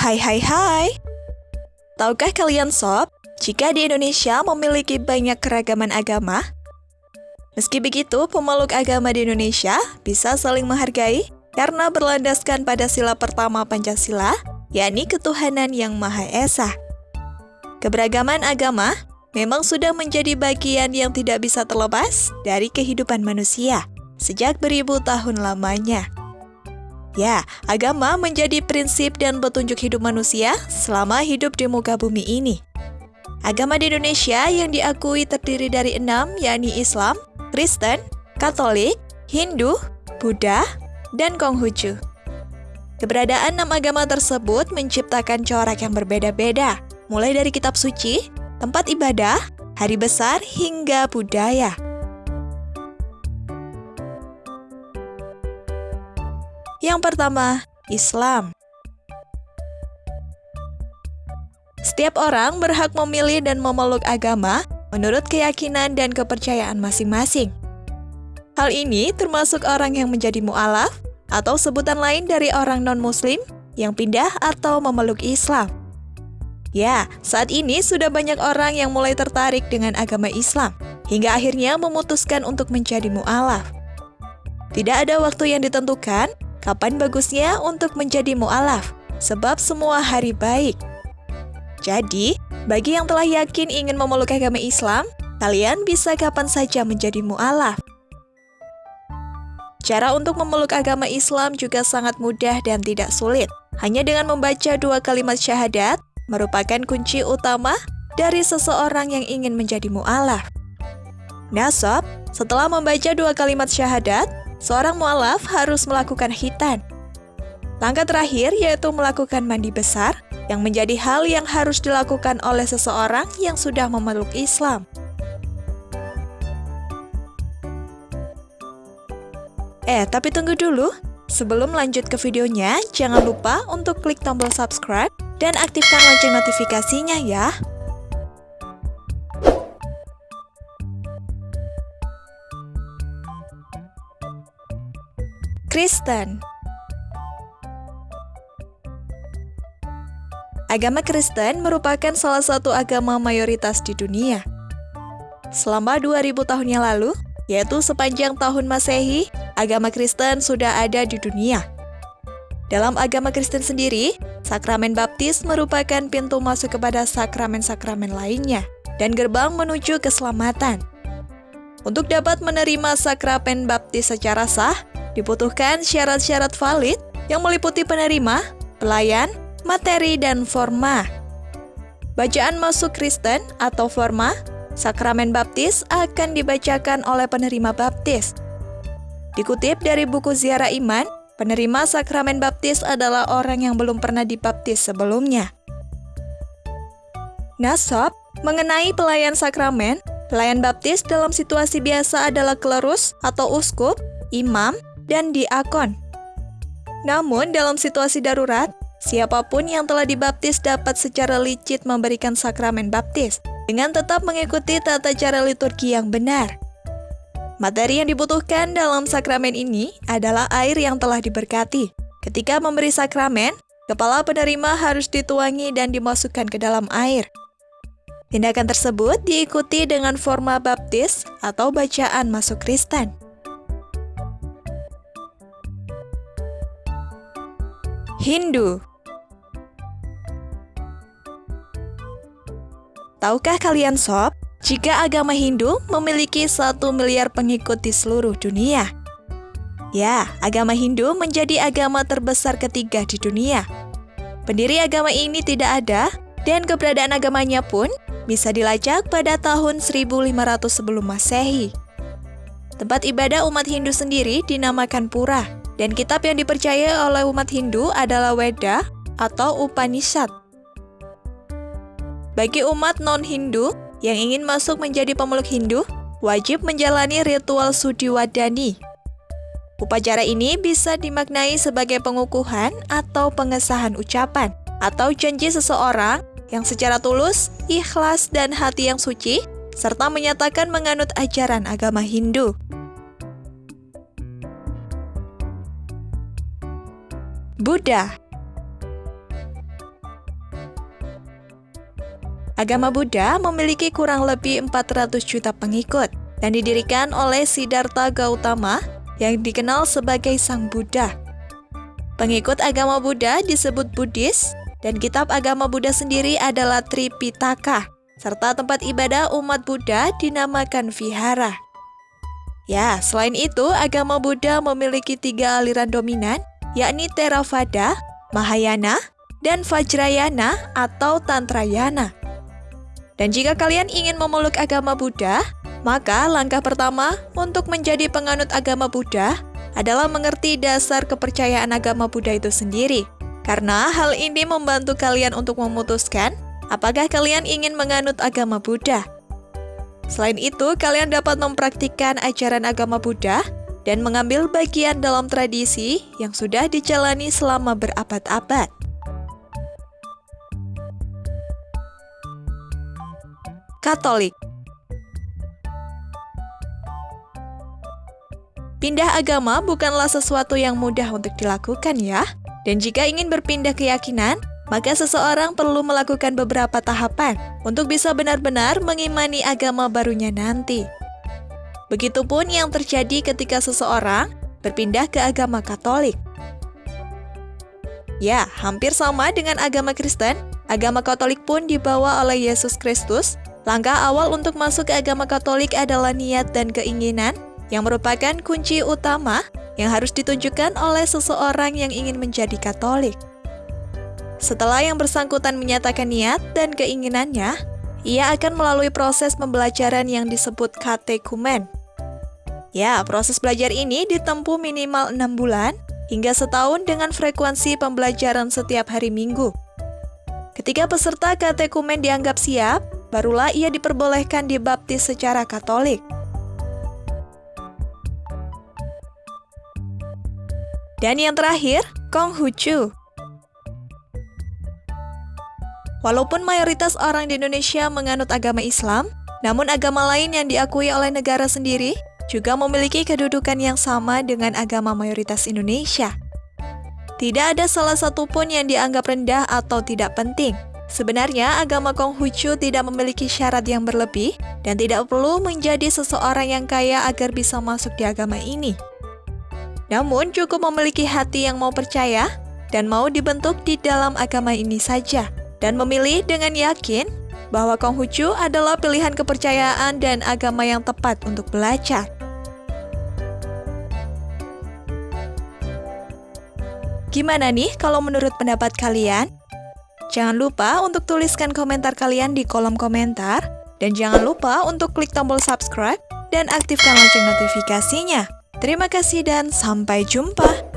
Hai hai hai. Tahukah kalian sob, jika di Indonesia memiliki banyak keragaman agama? Meski begitu, pemeluk agama di Indonesia bisa saling menghargai karena berlandaskan pada sila pertama Pancasila, yakni ketuhanan yang Maha Esa. Keberagaman agama memang sudah menjadi bagian yang tidak bisa terlepas dari kehidupan manusia sejak beribu tahun lamanya. Ya, agama menjadi prinsip dan petunjuk hidup manusia selama hidup di muka bumi ini. Agama di Indonesia yang diakui terdiri dari enam, yakni Islam, Kristen, Katolik, Hindu, Buddha, dan Konghucu. Keberadaan enam agama tersebut menciptakan corak yang berbeda-beda, mulai dari kitab suci, tempat ibadah, hari besar, hingga budaya. Yang pertama, Islam. Setiap orang berhak memilih dan memeluk agama menurut keyakinan dan kepercayaan masing-masing. Hal ini termasuk orang yang menjadi mu'alaf atau sebutan lain dari orang non-muslim yang pindah atau memeluk Islam. Ya, saat ini sudah banyak orang yang mulai tertarik dengan agama Islam, hingga akhirnya memutuskan untuk menjadi mu'alaf. Tidak ada waktu yang ditentukan, Kapan bagusnya untuk menjadi mu'alaf? Sebab semua hari baik. Jadi, bagi yang telah yakin ingin memeluk agama Islam, kalian bisa kapan saja menjadi mu'alaf. Cara untuk memeluk agama Islam juga sangat mudah dan tidak sulit. Hanya dengan membaca dua kalimat syahadat, merupakan kunci utama dari seseorang yang ingin menjadi mu'alaf. Nasab, setelah membaca dua kalimat syahadat, seorang mualaf harus melakukan hitan. Langkah terakhir yaitu melakukan mandi besar, yang menjadi hal yang harus dilakukan oleh seseorang yang sudah memeluk Islam. Eh, tapi tunggu dulu. Sebelum lanjut ke videonya, jangan lupa untuk klik tombol subscribe dan aktifkan lonceng notifikasinya ya. Kristen Agama Kristen merupakan salah satu agama mayoritas di dunia. Selama 2000 tahun yang lalu, yaitu sepanjang tahun Masehi, agama Kristen sudah ada di dunia. Dalam agama Kristen sendiri, sakramen baptis merupakan pintu masuk kepada sakramen-sakramen lainnya dan gerbang menuju keselamatan. Untuk dapat menerima sakramen baptis secara sah, Dibutuhkan syarat-syarat valid yang meliputi penerima, pelayan, materi, dan forma. Bacaan masuk Kristen atau forma, sakramen baptis akan dibacakan oleh penerima baptis. Dikutip dari buku Ziarah Iman, penerima sakramen baptis adalah orang yang belum pernah dibaptis sebelumnya. Nasab, mengenai pelayan sakramen, pelayan baptis dalam situasi biasa adalah klerus atau uskup, imam, dan diakon. Namun, dalam situasi darurat, siapa pun yang telah dibaptis dapat secara licit memberikan sakramen baptis dengan tetap mengikuti tata cara liturgi yang benar. Materi yang dibutuhkan dalam sakramen ini adalah air yang telah diberkati. Ketika memberi sakramen, kepala penerima harus dituangi dan dimasukkan ke dalam air. Tindakan tersebut diikuti dengan forma baptis atau bacaan masuk Kristen. Hindu Tahukah kalian sob, jika agama Hindu memiliki satu miliar pengikut di seluruh dunia? Ya, agama Hindu menjadi agama terbesar ketiga di dunia. Pendiri agama ini tidak ada, dan keberadaan agamanya pun bisa dilacak pada tahun 1500 sebelum Masehi. Tempat ibadah umat Hindu sendiri dinamakan Pura dan kitab yang dipercaya oleh umat Hindu adalah Weda atau Upanishad. Bagi umat non-Hindu yang ingin masuk menjadi pemeluk Hindu, wajib menjalani ritual Sudiwadani. Upacara ini bisa dimaknai sebagai pengukuhan atau pengesahan ucapan atau janji seseorang yang secara tulus, ikhlas, dan hati yang suci, serta menyatakan menganut ajaran agama Hindu. Buddha Agama Buddha memiliki kurang lebih 400 juta pengikut dan didirikan oleh Siddhartha Gautama yang dikenal sebagai Sang Buddha. Pengikut agama Buddha disebut Buddhis dan kitab agama Buddha sendiri adalah Tripitaka, serta tempat ibadah umat Buddha dinamakan vihara. Ya, selain itu, agama Buddha memiliki tiga aliran dominan, yakni Theravada, Mahayana, dan Vajrayana atau Tantrayana. Dan jika kalian ingin memeluk agama Buddha, maka langkah pertama untuk menjadi penganut agama Buddha adalah mengerti dasar kepercayaan agama Buddha itu sendiri. Karena hal ini membantu kalian untuk memutuskan apakah kalian ingin menganut agama Buddha. Selain itu, kalian dapat mempraktikkan ajaran agama Buddha dan mengambil bagian dalam tradisi yang sudah dijalani selama berabad-abad. Katolik Pindah agama bukanlah sesuatu yang mudah untuk dilakukan ya. Dan jika ingin berpindah keyakinan, maka seseorang perlu melakukan beberapa tahapan untuk bisa benar-benar mengimani agama barunya nanti. Begitupun yang terjadi ketika seseorang berpindah ke agama Katolik. Ya, hampir sama dengan agama Kristen, agama Katolik pun dibawa oleh Yesus Kristus. Langkah awal untuk masuk ke agama Katolik adalah niat dan keinginan yang merupakan kunci utama yang harus ditunjukkan oleh seseorang yang ingin menjadi Katolik. Setelah yang bersangkutan menyatakan niat dan keinginannya, ia akan melalui proses pembelajaran yang disebut katekumen. Ya, proses belajar ini ditempuh minimal 6 bulan hingga setahun dengan frekuensi pembelajaran setiap hari minggu. Ketika peserta katekumen dianggap siap, barulah ia diperbolehkan dibaptis secara katolik. Dan yang terakhir, Konghucu. Walaupun mayoritas orang di Indonesia menganut agama Islam, namun agama lain yang diakui oleh negara sendiri juga memiliki kedudukan yang sama dengan agama mayoritas Indonesia. Tidak ada salah satu pun yang dianggap rendah atau tidak penting. Sebenarnya, agama Konghucu tidak memiliki syarat yang berlebih dan tidak perlu menjadi seseorang yang kaya agar bisa masuk di agama ini. Namun, cukup memiliki hati yang mau percaya dan mau dibentuk di dalam agama ini saja dan memilih dengan yakin bahwa Konghucu adalah pilihan kepercayaan dan agama yang tepat untuk belajar. Gimana nih kalau menurut pendapat kalian? Jangan lupa untuk tuliskan komentar kalian di kolom komentar, dan jangan lupa untuk klik tombol subscribe dan aktifkan lonceng notifikasinya. Terima kasih dan sampai jumpa!